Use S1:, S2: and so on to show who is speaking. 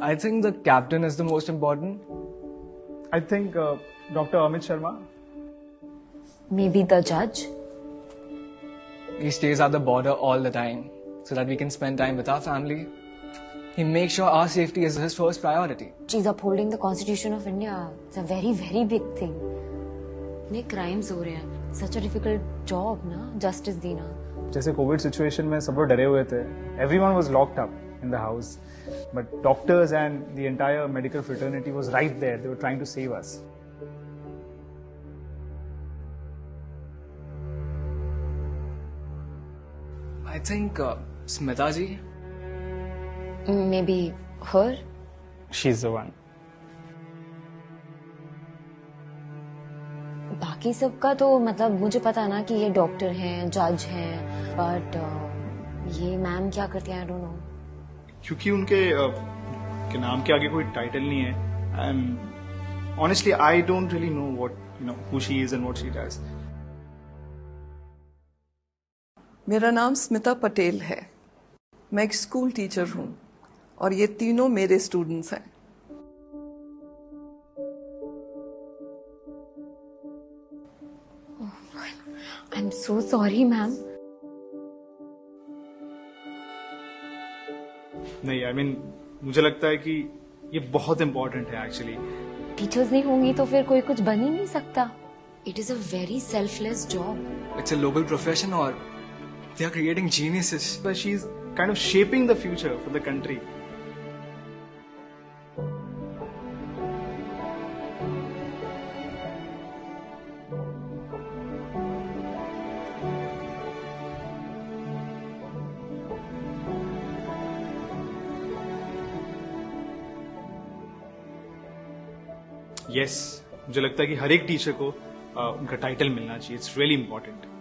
S1: I think the captain is the most important.
S2: I think uh, Dr. Amit Sharma.
S3: Maybe the judge.
S1: He stays at the border all the time so that we can spend time with our family He makes sure our safety is his first priority.
S3: She's upholding the Constitution of India. It's a very, very big thing. इतने crimes हो रहे हैं. Such a difficult job, ना? Justice देना.
S2: जैसे Covid situation में सब लोग डरे हुए थे everyone was locked up in the house but doctors and the entire medical fraternity was right there they were trying to save us
S1: I think uh, Smita ji.
S3: Maybe her.
S2: Is the one
S3: बाकी सबका तो मतलब मुझे पता है ना कि ये डॉक्टर हैं जज हैं बट ये मैम क्या करती हैं? आई डोंट नो
S4: क्योंकि उनके अ, के नाम के आगे कोई टाइटल नहीं है and honestly I don't really know what you know who she is and what she does
S5: मेरा नाम स्मिता पटेल है। मैं एक स्कूल टीचर हूँ। और ये तीनों मेरे स्टूडेंट्स हैं।
S3: I am so sorry ma'am
S4: नहीं आई मीन मुझे लगता है कि ये बहुत इंपॉर्टेंट है एक्चुअली
S3: टीचर्स नहीं होंगी तो फिर कोई कुछ बन ही नहीं सकता। It is a very selfless job
S1: It's a noble profession or they are creating geniuses.
S4: but she's kind of shaping the future for the country. Yes मुझे लगता है कि हर एक टीचर को अ, उनका टाइटल मिलना चाहिए। It's really important